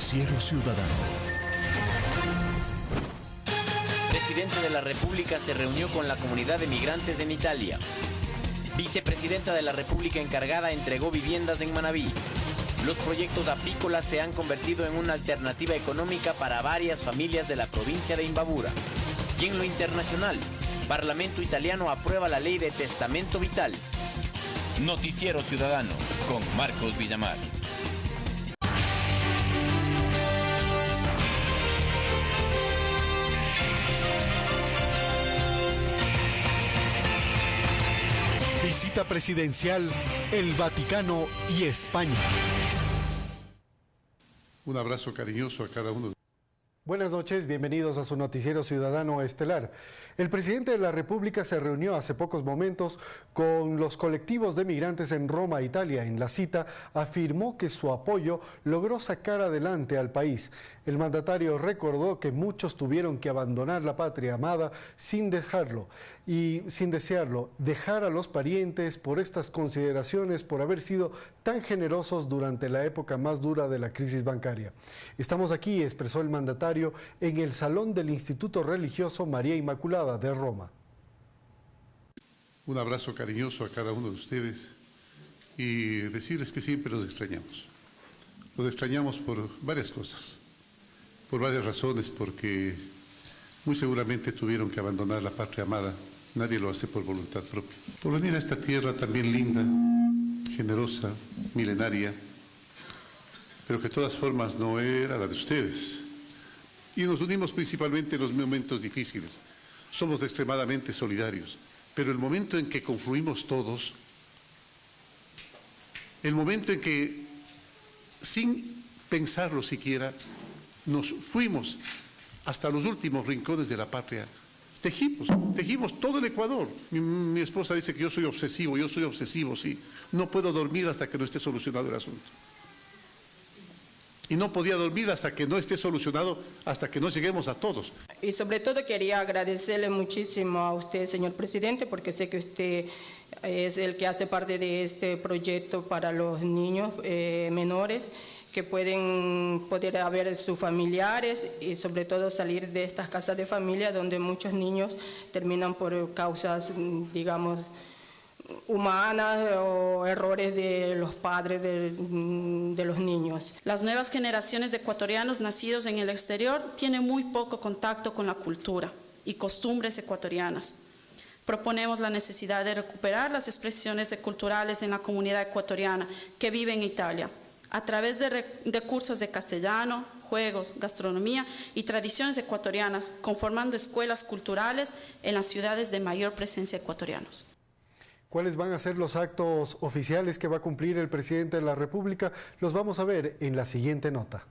Noticiero Ciudadano. Presidente de la República se reunió con la comunidad de migrantes en Italia. Vicepresidenta de la República encargada entregó viviendas en Manabí. Los proyectos apícolas se han convertido en una alternativa económica para varias familias de la provincia de Imbabura. Y en lo internacional, Parlamento italiano aprueba la ley de testamento vital. Noticiero Ciudadano con Marcos Villamar. Visita presidencial, el Vaticano y España. Un abrazo cariñoso a cada uno de Buenas noches, bienvenidos a su noticiero ciudadano estelar. El presidente de la República se reunió hace pocos momentos con los colectivos de migrantes en Roma, Italia. En la cita afirmó que su apoyo logró sacar adelante al país. El mandatario recordó que muchos tuvieron que abandonar la patria amada sin dejarlo y sin desearlo, dejar a los parientes por estas consideraciones, por haber sido tan generosos durante la época más dura de la crisis bancaria. Estamos aquí, expresó el mandatario en el Salón del Instituto Religioso María Inmaculada de Roma. Un abrazo cariñoso a cada uno de ustedes y decirles que siempre los extrañamos. Los extrañamos por varias cosas, por varias razones, porque muy seguramente tuvieron que abandonar la patria amada. Nadie lo hace por voluntad propia. Por venir a esta tierra también linda, generosa, milenaria, pero que de todas formas no era la de ustedes y nos unimos principalmente en los momentos difíciles. Somos extremadamente solidarios, pero el momento en que confluimos todos, el momento en que, sin pensarlo siquiera, nos fuimos hasta los últimos rincones de la patria, tejimos, tejimos todo el Ecuador. Mi, esposa dice que yo soy obsesivo, yo soy obsesivo, sí. No puedo dormir hasta que no esté solucionado el asunto y no podía dormir hasta que no esté solucionado, hasta que no lleguemos a todos. Y sobre todo quería agradecerle muchísimo a usted, señor presidente, porque sé que usted es el que hace parte de este proyecto para los niños eh, menores que pueden poder haber sus familiares y sobre todo salir de estas casas de familia donde muchos niños terminan por causas, digamos, humanas o errores de los padres de, de, los niños. Las nuevas generaciones de ecuatorianos nacidos en el exterior tienen muy poco contacto con la cultura y costumbres ecuatorianas. Proponemos la necesidad de recuperar las expresiones culturales en la comunidad ecuatoriana que vive en Italia, a través de, cursos de castellano, juegos, gastronomía y tradiciones ecuatorianas, conformando escuelas culturales en las ciudades de mayor presencia ecuatorianos. ¿Cuáles van a ser los actos oficiales que va a cumplir el presidente de la República? Los vamos a ver en la siguiente nota.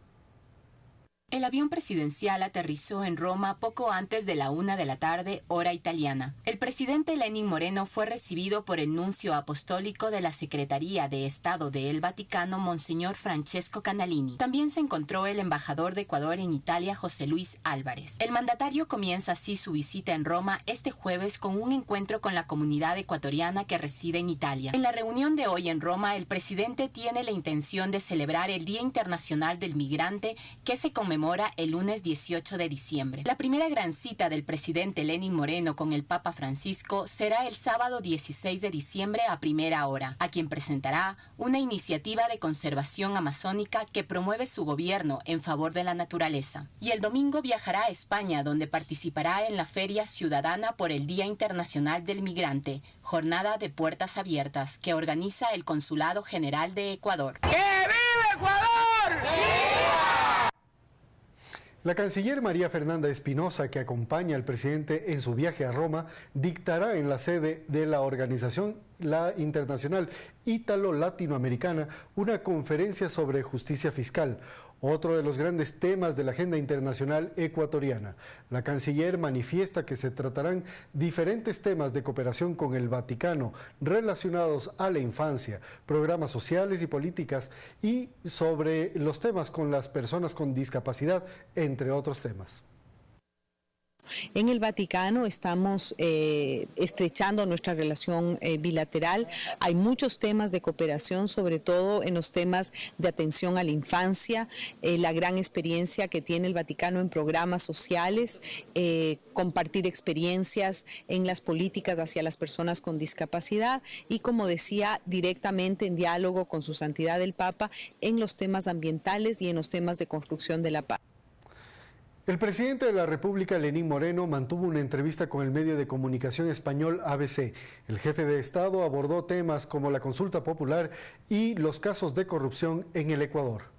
El avión presidencial aterrizó en Roma poco antes de la una de la tarde, hora italiana. El presidente Lenin Moreno fue recibido por el nuncio apostólico de la Secretaría de Estado de El Vaticano, Monseñor Francesco Canalini. También se encontró el embajador de Ecuador en Italia, José Luis Álvarez. El mandatario comienza así su visita en Roma este jueves con un encuentro con la comunidad ecuatoriana que reside en Italia. En la reunión de hoy en Roma, el presidente tiene la intención de celebrar el Día Internacional del Migrante que se conmemora el lunes 18 de diciembre. La primera gran cita del presidente Lenin Moreno con el Papa Francisco será el sábado 16 de diciembre a primera hora, a quien presentará una iniciativa de conservación amazónica que promueve su gobierno en favor de la naturaleza. Y el domingo viajará a España, donde participará en la Feria Ciudadana por el Día Internacional del Migrante, jornada de puertas abiertas que organiza el Consulado General de Ecuador. ¡Que viva Ecuador! ¡Viva! La canciller María Fernanda Espinosa, que acompaña al presidente en su viaje a Roma, dictará en la sede de la organización la internacional ítalo-latinoamericana una conferencia sobre justicia fiscal, otro de los grandes temas de la agenda internacional ecuatoriana. La canciller manifiesta que se tratarán diferentes temas de cooperación con el Vaticano relacionados a la infancia, programas sociales y políticas y sobre los temas con las personas con discapacidad, entre otros temas. En el Vaticano, estamos eh, estrechando nuestra relación eh, bilateral. Hay muchos temas de cooperación, sobre todo en los temas de atención a la infancia, la gran experiencia que tiene el Vaticano en programas sociales, compartir experiencias en las políticas hacia las personas con discapacidad y, como decía, directamente en diálogo con su santidad el Papa en los temas ambientales y en los temas de construcción de la paz. El presidente de la República, Lenín Moreno, mantuvo una entrevista con el medio de comunicación español ABC. El jefe de Estado abordó temas como la consulta popular y los casos de corrupción en el Ecuador.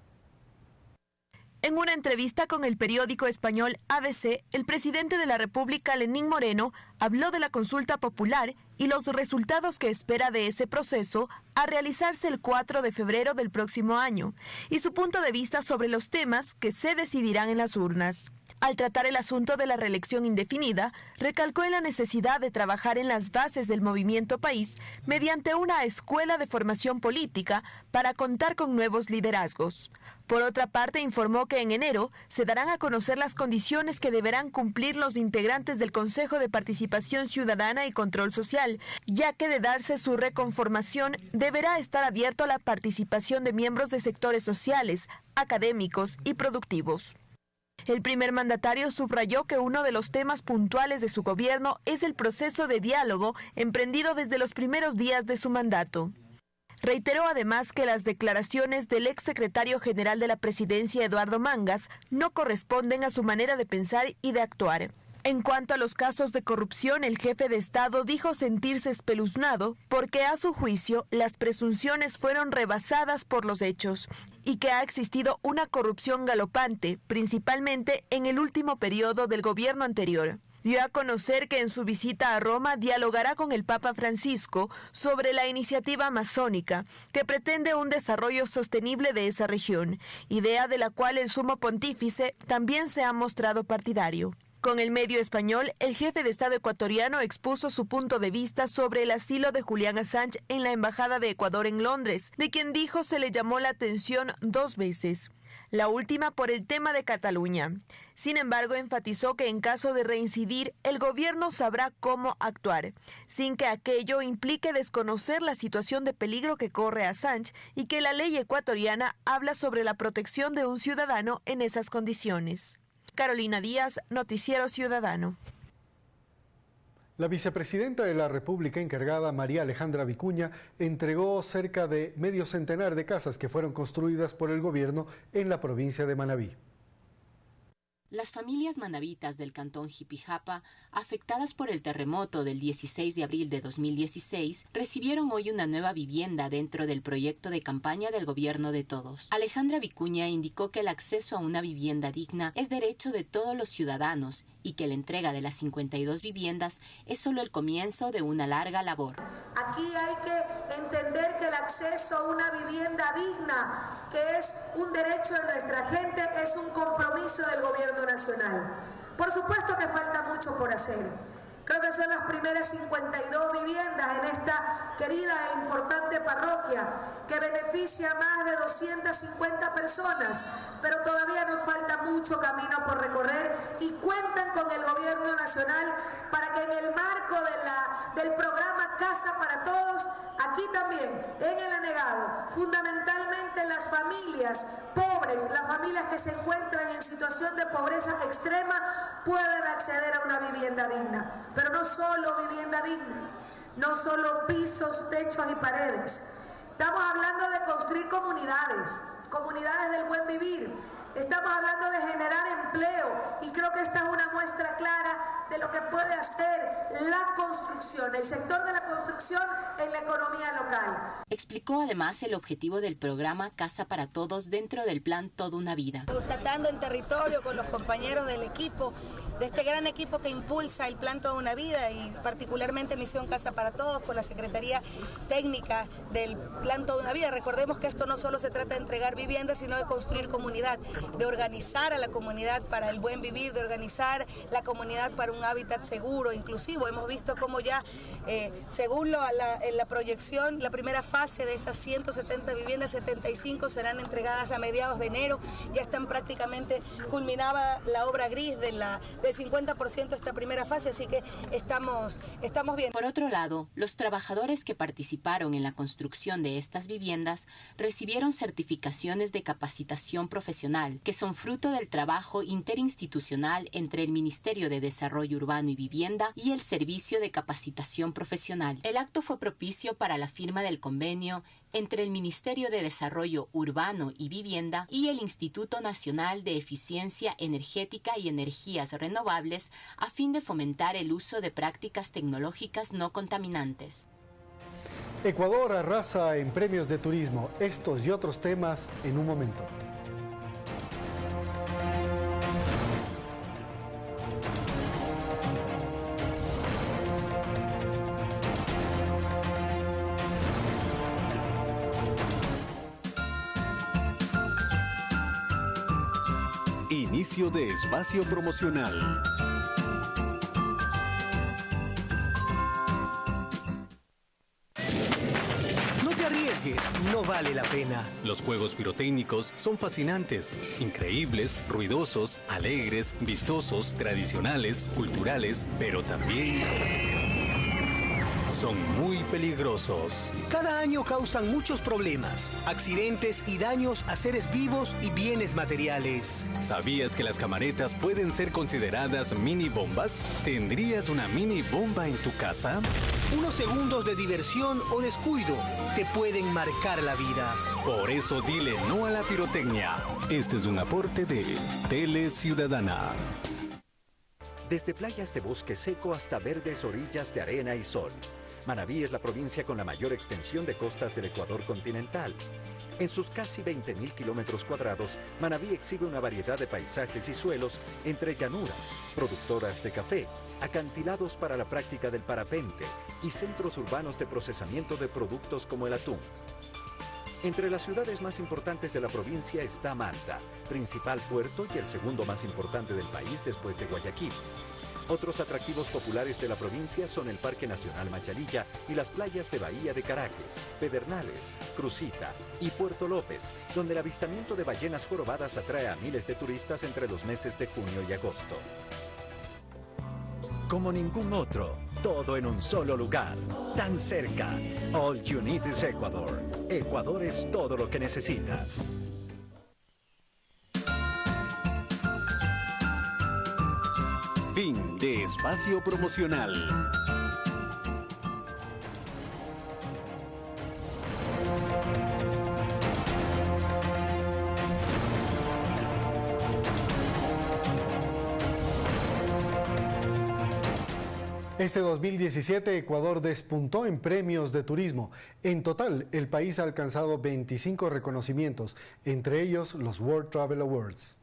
En una entrevista con el periódico español ABC, el presidente de la República, Lenín Moreno, habló de la consulta popular y los resultados que espera de ese proceso a realizarse el 4 de febrero del próximo año y su punto de vista sobre los temas que se decidirán en las urnas. Al tratar el asunto de la reelección indefinida, recalcó en la necesidad de trabajar en las bases del movimiento país mediante una escuela de formación política para contar con nuevos liderazgos. Por otra parte, informó que en enero se darán a conocer las condiciones que deberán cumplir los integrantes del Consejo de Participación Ciudadana y Control Social, ya que de darse su reconformación deberá estar abierto a la participación de miembros de sectores sociales, académicos y productivos. El primer mandatario subrayó que uno de los temas puntuales de su gobierno es el proceso de diálogo emprendido desde los primeros días de su mandato. Reiteró además que las declaraciones del exsecretario general de la presidencia, Eduardo Mangas, no corresponden a su manera de pensar y de actuar. En cuanto a los casos de corrupción, el jefe de Estado dijo sentirse espeluznado porque a su juicio las presunciones fueron rebasadas por los hechos y que ha existido una corrupción galopante, principalmente en el último periodo del gobierno anterior. Dio a conocer que en su visita a Roma dialogará con el Papa Francisco sobre la iniciativa amazónica que pretende un desarrollo sostenible de esa región, idea de la cual el sumo pontífice también se ha mostrado partidario. Con el medio español, el jefe de Estado ecuatoriano expuso su punto de vista sobre el asilo de Julián Assange en la Embajada de Ecuador en Londres, de quien dijo se le llamó la atención dos veces. La última por el tema de Cataluña. Sin embargo, enfatizó que en caso de reincidir, el gobierno sabrá cómo actuar, sin que aquello implique desconocer la situación de peligro que corre Assange y que la ley ecuatoriana habla sobre la protección de un ciudadano en esas condiciones. Carolina Díaz, Noticiero Ciudadano. La vicepresidenta de la República encargada, María Alejandra Vicuña, entregó cerca de medio centenar de casas que fueron construidas por el gobierno en la provincia de Manabí. Las familias manavitas del cantón Jipijapa, afectadas por el terremoto del 16 de abril de 2016, recibieron hoy una nueva vivienda dentro del proyecto de campaña del gobierno de todos. Alejandra Vicuña indicó que el acceso a una vivienda digna es derecho de todos los ciudadanos y que la entrega de las 52 viviendas es solo el comienzo de una larga labor. Aquí hay que entender que el acceso a una vivienda digna que un derecho de nuestra gente, es un compromiso del gobierno nacional. Por supuesto que falta mucho por hacer. Creo que son las primeras 52 viviendas en esta querida e importante parroquia que beneficia a más de 250 personas, pero todavía nos falta mucho camino por recorrer y cuentan con el gobierno nacional para que en el marco del programa Casa para Todos, aquí también, en el anegado, fundamentalmente las familias pobres, las familias que se encuentran en situación de pobreza extrema, puedan acceder a una vivienda digna. Pero no solo vivienda digna, no solo pisos, techos y paredes. Estamos hablando de construir comunidades, comunidades del buen vivir. Estamos hablando de generar empleo y creo que esta es una muestra clara de lo que puede hacer la construcción, el sector de la construcción en la economía local. Explicó además el objetivo del programa Casa para Todos dentro del plan Toda una Vida. Constatando en territorio con los compañeros del equipo de este gran equipo que impulsa el plan Toda una Vida y particularmente Misión Casa para Todos con la Secretaría Técnica del plan Toda una Vida. Recordemos que esto no solo se trata de entregar viviendas, sino de construir comunidad, de organizar a la comunidad para el buen vivir, de organizar la comunidad para un hábitat seguro, inclusivo. Hemos visto cómo ya, eh, según la, en la proyección, la primera fase de esas 170 viviendas, 75 serán entregadas a mediados de enero. Ya están prácticamente culminada la obra gris de la el 50% esta primera fase, así que estamos, estamos bien. Por otro lado, los trabajadores que participaron en la construcción de estas viviendas recibieron certificaciones de capacitación profesional, que son fruto del trabajo interinstitucional entre el Ministerio de Desarrollo Urbano y Vivienda y el De Capacitación Profesional. El acto fue propicio para la firma del convenio entre el Ministerio de Desarrollo Urbano y Vivienda y el Instituto Nacional de Eficiencia Energética y Energías Renovables a fin de fomentar el uso de prácticas tecnológicas no contaminantes. Ecuador arrasa en premios de turismo. Estos y otros temas en un momento. Inicio de espacio promocional. No te arriesgues, no vale la pena. Los juegos pirotécnicos son fascinantes, increíbles, ruidosos, alegres, vistosos, tradicionales, culturales, pero también son muy peligrosos. Cada año causan muchos problemas, accidentes y daños a seres vivos y bienes materiales. ¿Sabías que las camaretas pueden ser consideradas mini bombas? ¿Tendrías una mini bomba en tu casa? Unos segundos de diversión o descuido te pueden marcar la vida. Por eso dile no a la pirotecnia. Este es un aporte de Tele Ciudadana. Desde playas de bosque seco hasta verdes orillas de arena y sol. Manabí es la provincia con la mayor extensión de costas del Ecuador continental. En sus casi 20.000 kilómetros cuadrados, Manabí exhibe una variedad de paisajes y suelos entre llanuras, productoras de café, acantilados para la práctica del parapente y centros urbanos de procesamiento de productos como el atún. Entre las ciudades más importantes de la provincia está Manta, principal puerto y el segundo más importante del país después de Guayaquil. Otros atractivos populares de la provincia son el Parque Nacional Machalilla y las playas de Bahía de Caracas, Pedernales, Crucita y Puerto López, donde el avistamiento de ballenas jorobadas atrae a miles de turistas entre los meses de junio y agosto. Como ningún otro, todo en un solo lugar, tan cerca. All you need is Ecuador. Ecuador es todo lo que necesitas. Fin de espacio promocional. Este 2017 Ecuador despuntó en premios de turismo. En total, el país ha alcanzado 25 reconocimientos, entre ellos los World Travel Awards.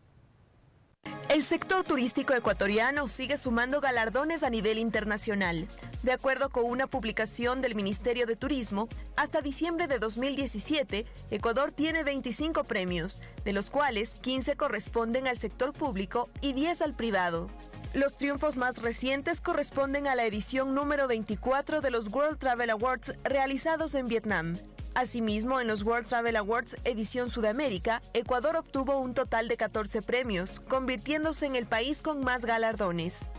El sector turístico ecuatoriano sigue sumando galardones a nivel internacional. De acuerdo con una publicación del Ministerio de Turismo, hasta diciembre de 2017, Ecuador tiene 25 premios, de los cuales 15 corresponden al sector público y 10 al privado. Los triunfos más recientes corresponden a la edición número 24 de los World Travel Awards realizados en Vietnam. Asimismo, en los World Travel Awards edición Sudamérica, Ecuador obtuvo un total de 14 premios, convirtiéndose en el país con más galardones.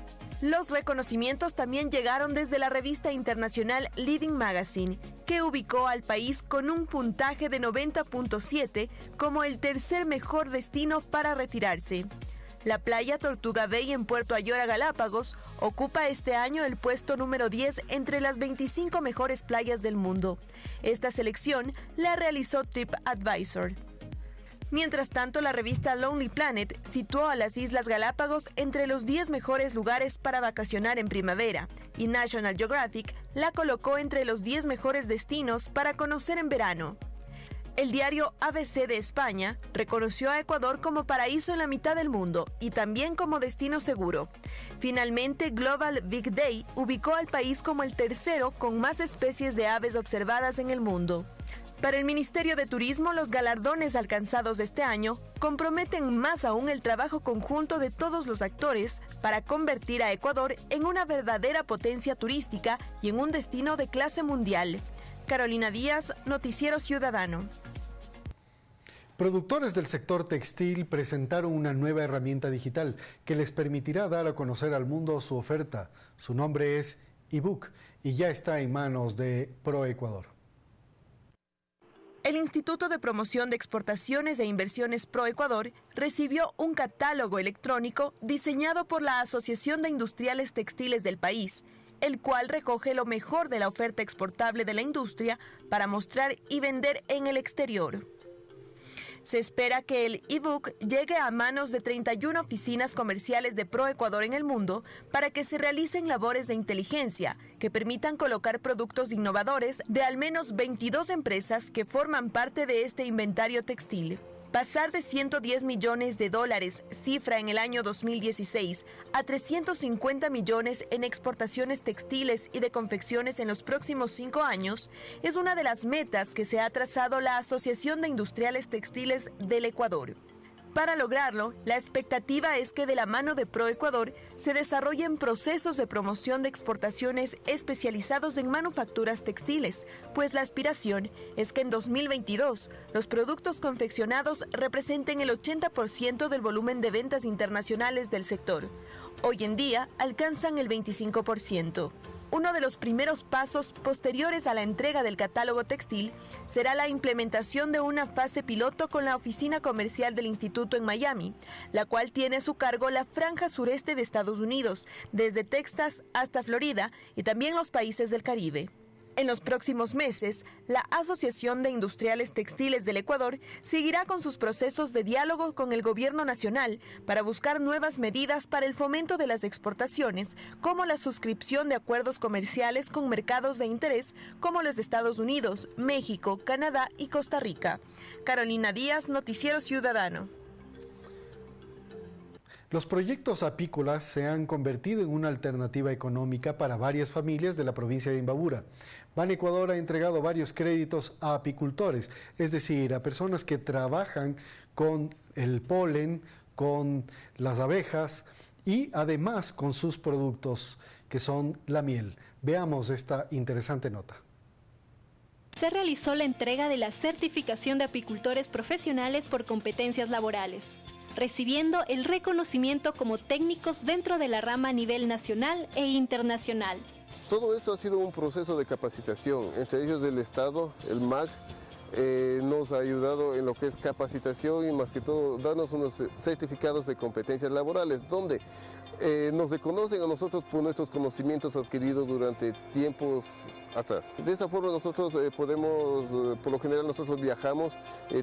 Los reconocimientos también llegaron desde la revista internacional Living Magazine, que ubicó al país con un puntaje de 90.7 como el tercer mejor destino para retirarse. La playa Tortuga Bay en Puerto Ayora, Galápagos, ocupa este año el puesto número 10 entre las 25 mejores playas del mundo. Esta selección la realizó TripAdvisor. Mientras tanto, la revista Lonely Planet situó a las Islas Galápagos entre los 10 mejores lugares para vacacionar en primavera y National Geographic la colocó entre los 10 mejores destinos para conocer en verano. El diario ABC de España reconoció a Ecuador como paraíso en la mitad del mundo y también como destino seguro. Finalmente, Global Big Day ubicó al país como el tercero con más especies de aves observadas en el mundo. Para el Ministerio de Turismo, los galardones alcanzados este año comprometen más aún el trabajo conjunto de todos los actores para convertir a Ecuador en una verdadera potencia turística y en un destino de clase mundial. Carolina Díaz, Noticiero Ciudadano. Productores del sector textil presentaron una nueva herramienta digital que les permitirá dar a conocer al mundo su oferta. Su nombre es ebook y ya está en manos de ProEcuador. El Instituto de Promoción de Exportaciones e Inversiones ProEcuador recibió un catálogo electrónico diseñado por la Asociación de Industriales Textiles del país, el cual recoge lo mejor de la oferta exportable de la industria para mostrar y vender en el exterior. Se espera que el ebook llegue a manos de 31 oficinas comerciales de ProEcuador en el mundo para que se realicen labores de inteligencia que permitan colocar productos innovadores de al menos 22 empresas que forman parte de este inventario textil. Pasar de 110 millones de dólares, cifra en el año 2016, a 350 millones en exportaciones textiles y de confecciones en los próximos cinco años es una de las metas que se ha trazado la Asociación de Industriales Textiles del Ecuador. Para lograrlo, la expectativa es que de la mano de ProEcuador se desarrollen procesos de promoción de exportaciones especializados en manufacturas textiles, pues la aspiración es que en 2022 los productos confeccionados representen el 80% del volumen de ventas internacionales del sector. Hoy en día alcanzan el 25%. Uno de los primeros pasos posteriores a la entrega del catálogo textil será la implementación de una fase piloto con la oficina comercial del instituto en Miami, la cual tiene a su cargo la franja sureste de Estados Unidos, desde Texas hasta Florida y también los países del Caribe. En los próximos meses, la Asociación de Industriales Textiles del Ecuador seguirá con sus procesos de diálogo con el gobierno nacional para buscar nuevas medidas para el fomento de las exportaciones, como la suscripción de acuerdos comerciales con mercados de interés como los de Estados Unidos, México, Canadá y Costa Rica. Carolina Díaz, Noticiero Ciudadano. Los proyectos apícolas se han convertido en una alternativa económica para varias familias de la provincia de Imbabura. Ban Ecuador ha entregado varios créditos a apicultores, es decir, a personas que trabajan con el polen, con las abejas y además con sus productos, que son la miel. Veamos esta interesante nota se realizó la entrega de la certificación de apicultores profesionales por competencias laborales recibiendo el reconocimiento como técnicos dentro de la rama a nivel nacional e internacional. Todo esto ha sido un proceso de capacitación, entre ellos del Estado, el MAC, eh, nos ha ayudado en lo que es capacitación y más que todo darnos unos certificados de competencias laborales, donde eh, nos reconocen a nosotros por nuestros conocimientos adquiridos durante tiempos atrás. De esa forma nosotros eh, podemos, eh, por lo general nosotros viajamos,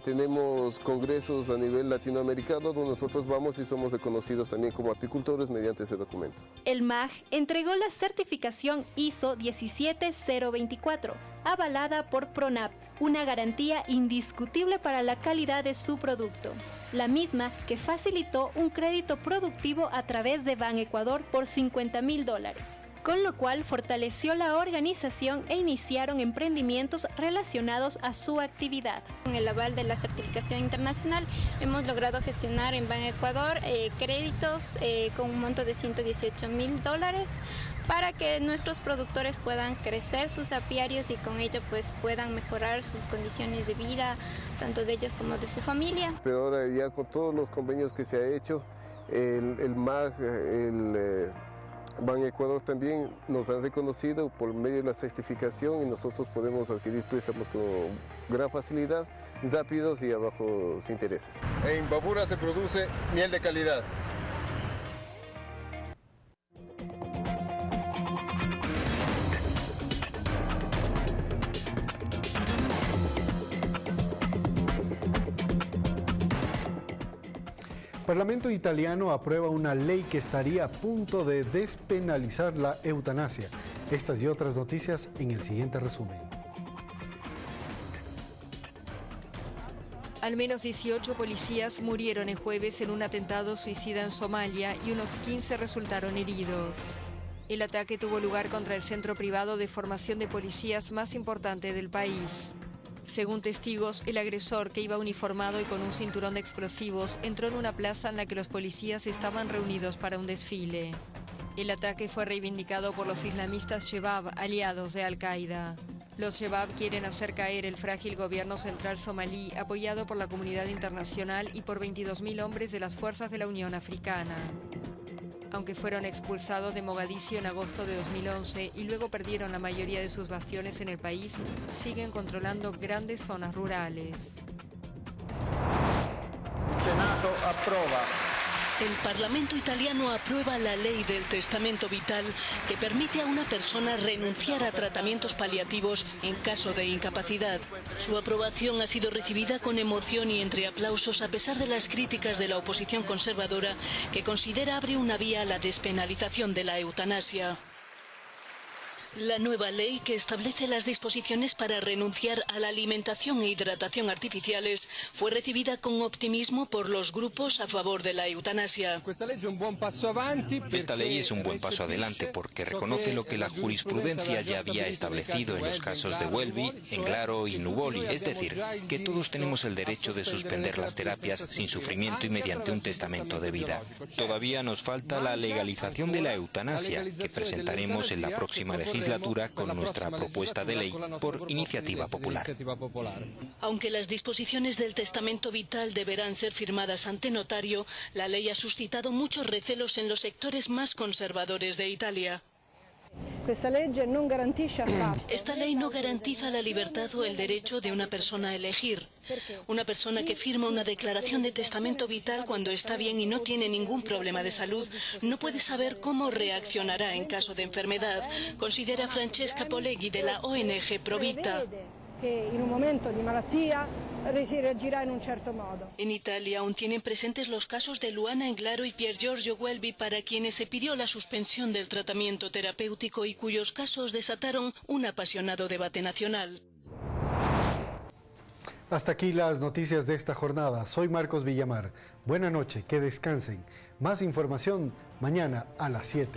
tenemos congresos a nivel latinoamericano donde nosotros vamos y somos reconocidos también como apicultores mediante ese documento. El MAG entregó la certificación ISO 17024, avalada por PRONAP, una garantía indiscutible para la calidad de su producto la misma que facilitó un crédito productivo a través de Ban Ecuador por 50 mil dólares con lo cual fortaleció la organización e iniciaron emprendimientos relacionados a su actividad. Con el aval de la certificación internacional hemos logrado gestionar en Ban Ecuador eh, créditos eh, con un monto de 118 mil dólares para que nuestros productores puedan crecer sus apiarios y con ello pues puedan mejorar sus condiciones de vida, tanto de ellos como de su familia. Pero ahora ya con todos los convenios que se ha hecho, el, el MAG, el eh, Ban Ecuador también nos han reconocido por medio de la certificación y nosotros podemos adquirir préstamos con gran facilidad, rápidos y a bajos intereses. En Babura se produce miel de calidad Parlamento italiano aprueba una ley que estaría a punto de despenalizar la eutanasia. Estas y otras noticias en el siguiente resumen. Al menos 18 policías murieron el jueves en un atentado suicida en Somalia y unos 15 resultaron heridos. El ataque tuvo lugar contra el centro privado de formación de policías más importante del país. Según testigos, el agresor, que iba uniformado y con un cinturón de explosivos, entró en una plaza en la que los policías estaban reunidos para un desfile. El ataque fue reivindicado por los islamistas Shebab, aliados de Al-Qaeda. Los Shebab quieren hacer caer el frágil gobierno central somalí, apoyado por la comunidad internacional y por 22.000 hombres de las fuerzas de la Unión Africana. Aunque fueron expulsados de Mogadiscio en agosto de 2011 y luego perdieron la mayoría de sus bastiones en el país, siguen controlando grandes zonas rurales. Senato aprueba. El Parlamento italiano aprueba la ley del testamento vital que permite a una persona renunciar a tratamientos paliativos en caso de incapacidad. Su aprobación ha sido recibida con emoción y entre aplausos a pesar de las críticas de la oposición conservadora que considera abre una vía a la despenalización de la eutanasia. La nueva ley que establece las disposiciones para renunciar a la alimentación e hidratación artificiales fue recibida con optimismo por los grupos a favor de la eutanasia. Esta ley es un buen paso adelante porque reconoce lo que la jurisprudencia ya había establecido en los casos de Welby, Englaro y Nuboli, es decir, que todos tenemos el derecho de suspender las terapias sin sufrimiento y mediante un testamento de vida. Todavía nos falta la legalización de la eutanasia, que presentaremos en la próxima legislatura con nuestra propuesta de ley por iniciativa popular. Aunque las disposiciones del testamento vital deberán ser firmadas ante notario, la ley ha suscitado muchos recelos en los sectores más conservadores de Italia. Esta ley no garantiza la libertad o el derecho de una persona a elegir. Una persona que firma una declaración de testamento vital cuando está bien y no tiene ningún problema de salud no puede saber cómo reaccionará en caso de enfermedad, considera Francesca Poleghi de la ONG Provita. En un momento de malattia si reagirá en un cierto modo. En Italia aún tienen presentes los casos de Luana Englaro y Pier Giorgio Welby para quienes se pidió la suspensión del tratamiento terapéutico y cuyos casos desataron un apasionado debate nacional. Hasta aquí las noticias de esta jornada. Soy Marcos Villamar. Buena noche, que descansen. Más información mañana a las 7.